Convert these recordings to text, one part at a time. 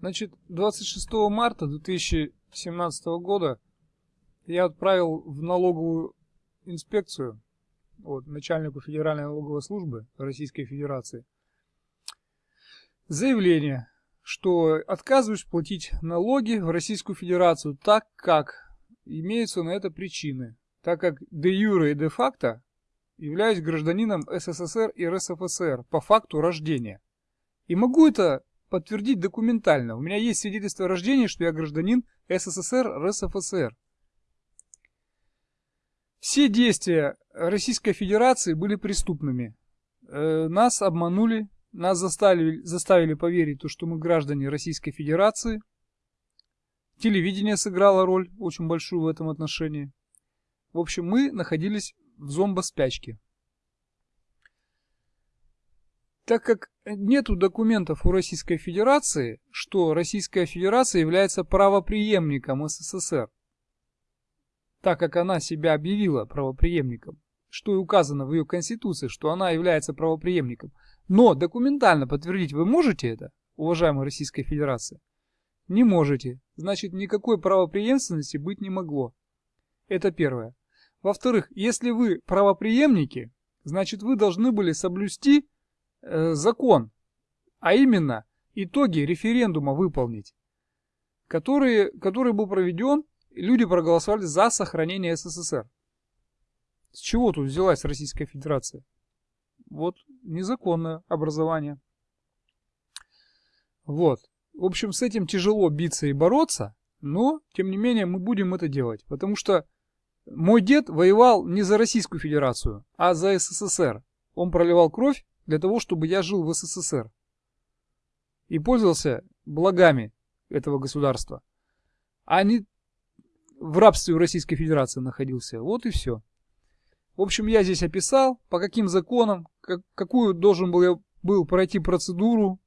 Значит, 26 марта 2017 года я отправил в налоговую инспекцию, вот, начальнику Федеральной налоговой службы Российской Федерации, заявление, что отказываюсь платить налоги в Российскую Федерацию, так как имеются на это причины, так как де юре и де факто являюсь гражданином СССР и РСФСР по факту рождения. И могу это подтвердить документально. У меня есть свидетельство о рождении, что я гражданин СССР, РСФСР. Все действия Российской Федерации были преступными. Э, нас обманули, нас заставили, заставили поверить, то, что мы граждане Российской Федерации. Телевидение сыграло роль очень большую в этом отношении. В общем, мы находились в зомбоспячке. Так как нету документов у Российской Федерации, что Российская Федерация является правоприемником СССР, так как она себя объявила правоприемником, что и указано в ее Конституции, что она является правоприемником. Но документально подтвердить вы можете это, уважаемая Российская Федерация? Не можете. Значит, никакой правоприемственности быть не могло. Это первое. Во-вторых, если вы правоприемники, значит вы должны были соблюсти Э, закон, а именно итоги референдума выполнить, который, который был проведен, люди проголосовали за сохранение СССР. С чего тут взялась Российская Федерация? Вот незаконное образование. Вот. В общем, с этим тяжело биться и бороться, но, тем не менее, мы будем это делать. Потому что мой дед воевал не за Российскую Федерацию, а за СССР. Он проливал кровь для того, чтобы я жил в СССР и пользовался благами этого государства, а не в рабстве у Российской Федерации находился. Вот и все. В общем, я здесь описал, по каким законам, как, какую должен был я был пройти процедуру,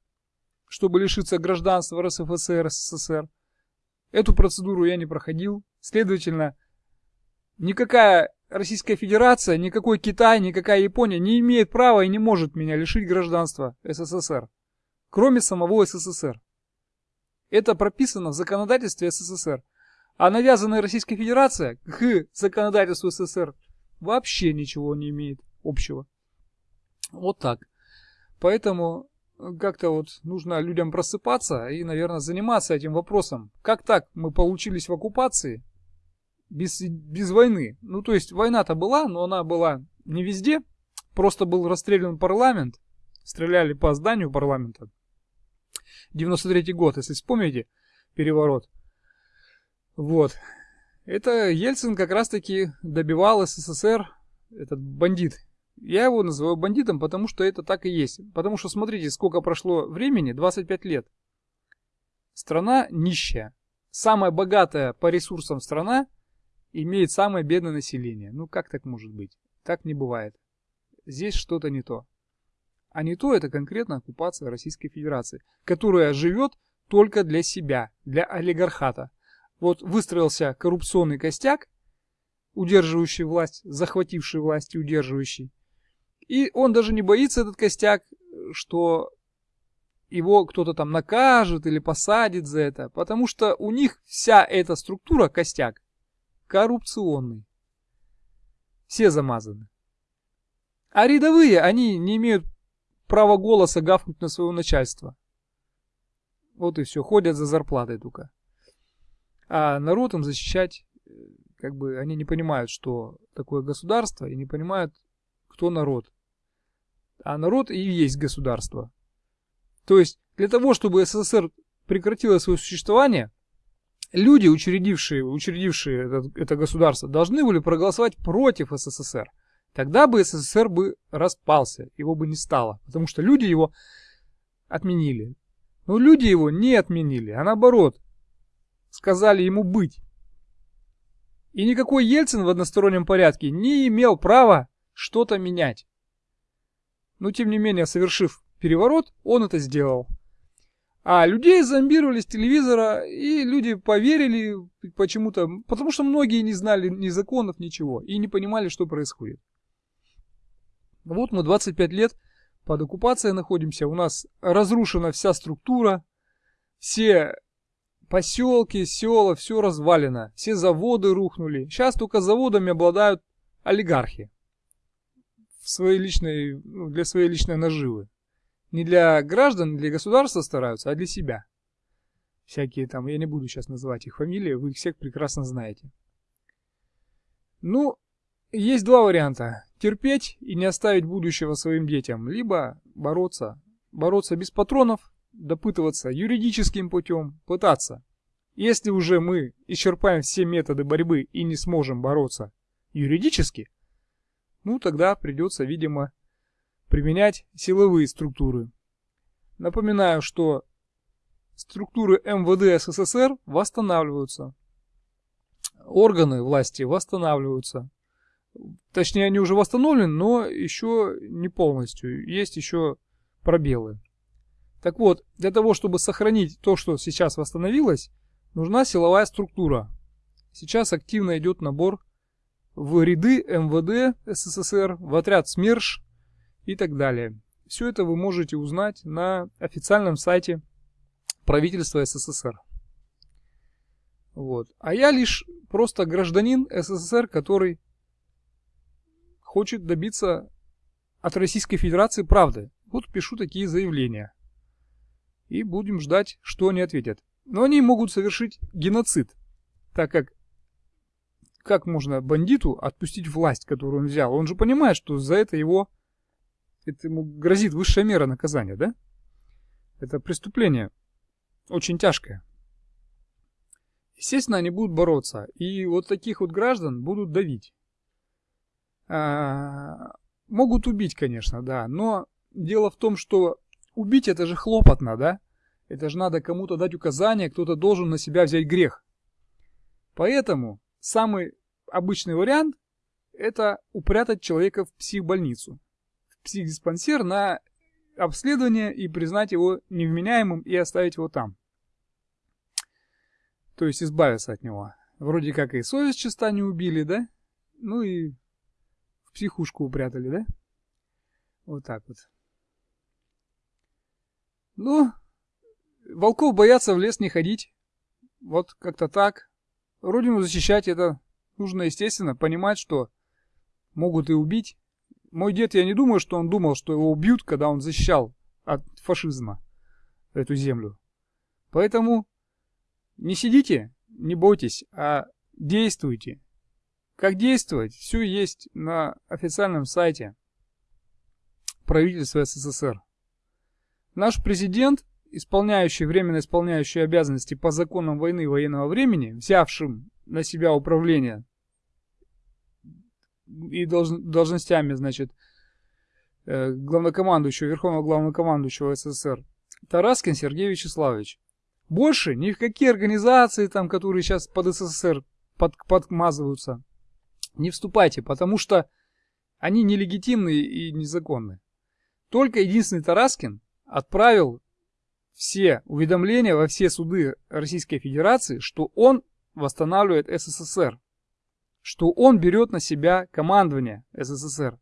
чтобы лишиться гражданства РСФСР, СССР. Эту процедуру я не проходил. Следовательно, никакая Российская Федерация, никакой Китай, никакая Япония не имеет права и не может меня лишить гражданства СССР, кроме самого СССР. Это прописано в законодательстве СССР. А навязанная Российская Федерация к законодательству СССР вообще ничего не имеет общего. Вот так. Поэтому как-то вот нужно людям просыпаться и, наверное, заниматься этим вопросом. Как так мы получились в оккупации, без, без войны. Ну, то есть война-то была, но она была не везде. Просто был расстрелян парламент. Стреляли по зданию парламента. 93 год, если вспомните, переворот. Вот. Это Ельцин как раз-таки добивал СССР, этот бандит. Я его называю бандитом, потому что это так и есть. Потому что смотрите, сколько прошло времени, 25 лет. Страна нищая. Самая богатая по ресурсам страна имеет самое бедное население. Ну как так может быть? Так не бывает. Здесь что-то не то. А не то это конкретно оккупация Российской Федерации, которая живет только для себя, для олигархата. Вот выстроился коррупционный костяк, удерживающий власть, захвативший власть и удерживающий. И он даже не боится, этот костяк, что его кто-то там накажет или посадит за это, потому что у них вся эта структура, костяк, коррупционный. Все замазаны. А рядовые, они не имеют права голоса гавкнуть на своего начальства. Вот и все, ходят за зарплатой только. А народ им защищать, э, как бы они не понимают, что такое государство, и не понимают, кто народ. А народ и есть государство. То есть, для того, чтобы СССР прекратило свое существование, люди, учредившие, учредившие это, это государство, должны были проголосовать против СССР. Тогда бы СССР бы распался, его бы не стало, потому что люди его отменили. Но люди его не отменили, а наоборот, сказали ему быть. И никакой Ельцин в одностороннем порядке не имел права что-то менять. Но тем не менее, совершив переворот, он это сделал. А людей зомбировали с телевизора, и люди поверили почему-то, потому что многие не знали ни законов, ничего, и не понимали, что происходит. Вот мы 25 лет под оккупацией находимся, у нас разрушена вся структура, все поселки, села, все развалено, все заводы рухнули. Сейчас только заводами обладают олигархи в своей личной, ну, для своей личной наживы. Не для граждан, не для государства стараются, а для себя. Всякие там, я не буду сейчас называть их фамилии, вы их всех прекрасно знаете. Ну, есть два варианта. Терпеть и не оставить будущего своим детям, либо бороться. Бороться без патронов, допытываться юридическим путем, пытаться. Если уже мы исчерпаем все методы борьбы и не сможем бороться юридически, ну тогда придется, видимо, применять силовые структуры. Напоминаю, что структуры МВД СССР восстанавливаются. Органы власти восстанавливаются. Точнее, они уже восстановлены, но еще не полностью. Есть еще пробелы. Так вот, для того, чтобы сохранить то, что сейчас восстановилось, нужна силовая структура. Сейчас активно идет набор в ряды МВД СССР, в отряд СМЕРШ и так далее. Все это вы можете узнать на официальном сайте правительства СССР. Вот. А я лишь просто гражданин СССР, который хочет добиться от Российской Федерации правды. Вот пишу такие заявления. И будем ждать, что они ответят. Но они могут совершить геноцид, так как как можно бандиту отпустить власть, которую он взял? Он же понимает, что за это его это ему грозит высшая мера наказания, да? Это преступление очень тяжкое. Естественно, они будут бороться. И вот таких вот граждан будут давить. А, могут убить, конечно, да. Но дело в том, что убить это же хлопотно, да? Это же надо кому-то дать указание, кто-то должен на себя взять грех. Поэтому самый обычный вариант это упрятать человека в психбольницу психдиспансер на обследование и признать его невменяемым и оставить его там. То есть избавиться от него. Вроде как и совесть чиста не убили, да? Ну и в психушку упрятали, да? Вот так вот. Ну, волков боятся в лес не ходить. Вот как-то так. Родину защищать это нужно, естественно, понимать, что могут и убить. Мой дед, я не думаю, что он думал, что его убьют, когда он защищал от фашизма эту землю. Поэтому не сидите, не бойтесь, а действуйте. Как действовать? Все есть на официальном сайте правительства СССР. Наш президент, исполняющий, временно исполняющий обязанности по законам войны военного времени, взявшим на себя управление и должностями, значит, э, главнокомандующего, верховного главнокомандующего СССР, Тараскин Сергей Вячеславович. Больше ни в какие организации, там, которые сейчас под СССР под, подмазываются, не вступайте, потому что они нелегитимны и незаконны. Только единственный Тараскин отправил все уведомления во все суды Российской Федерации, что он восстанавливает СССР что он берет на себя командование СССР.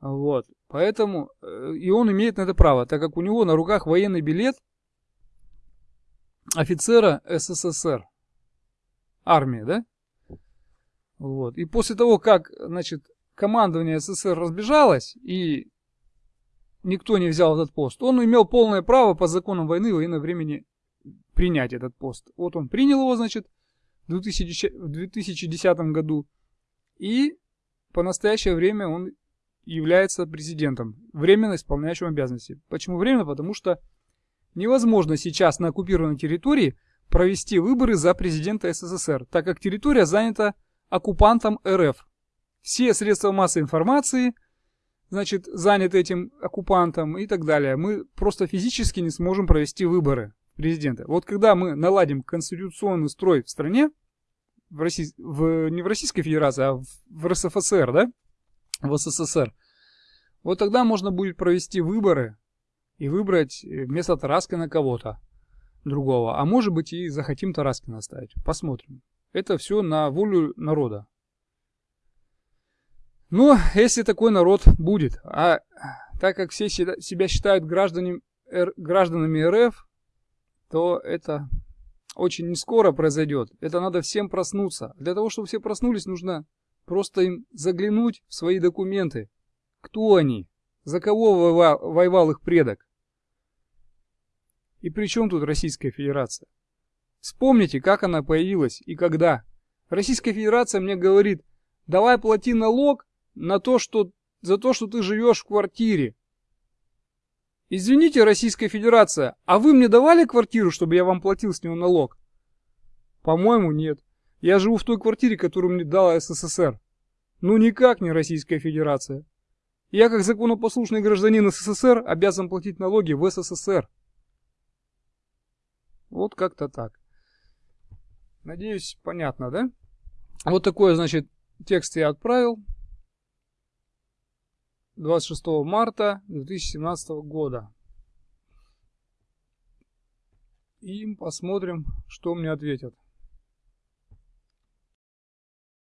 Вот. Поэтому э, и он имеет на это право, так как у него на руках военный билет офицера СССР. Армии, да? Вот. И после того, как, значит, командование СССР разбежалось и никто не взял этот пост, он имел полное право по законам войны военного времени принять этот пост. Вот он принял его, значит, в 2010 году. И по настоящее время он является президентом, временно исполняющим обязанности. Почему временно? Потому что невозможно сейчас на оккупированной территории провести выборы за президента СССР, так как территория занята оккупантом РФ. Все средства массовой информации, значит, заняты этим оккупантом и так далее. Мы просто физически не сможем провести выборы президента. Вот когда мы наладим конституционный строй в стране, в Россий... в... не в Российской Федерации, а в, в РСФСР, да? В СССР. Вот тогда можно будет провести выборы и выбрать э, вместо Тараскина кого-то другого. А может быть и захотим Тараскина оставить. Посмотрим. Это все на волю народа. Но если такой народ будет, а так как все себя считают гражданами, гражданами РФ, то это очень не скоро произойдет. Это надо всем проснуться. Для того, чтобы все проснулись, нужно просто им заглянуть в свои документы. Кто они? За кого воевал, их предок? И при чем тут Российская Федерация? Вспомните, как она появилась и когда. Российская Федерация мне говорит, давай плати налог на то, что, за то, что ты живешь в квартире. Извините, Российская Федерация, а вы мне давали квартиру, чтобы я вам платил с него налог? По-моему, нет. Я живу в той квартире, которую мне дала СССР. Ну никак не Российская Федерация. Я как законопослушный гражданин СССР обязан платить налоги в СССР. Вот как-то так. Надеюсь, понятно, да? Вот такой, значит, текст я отправил. 26 марта 2017 года. И посмотрим, что мне ответят.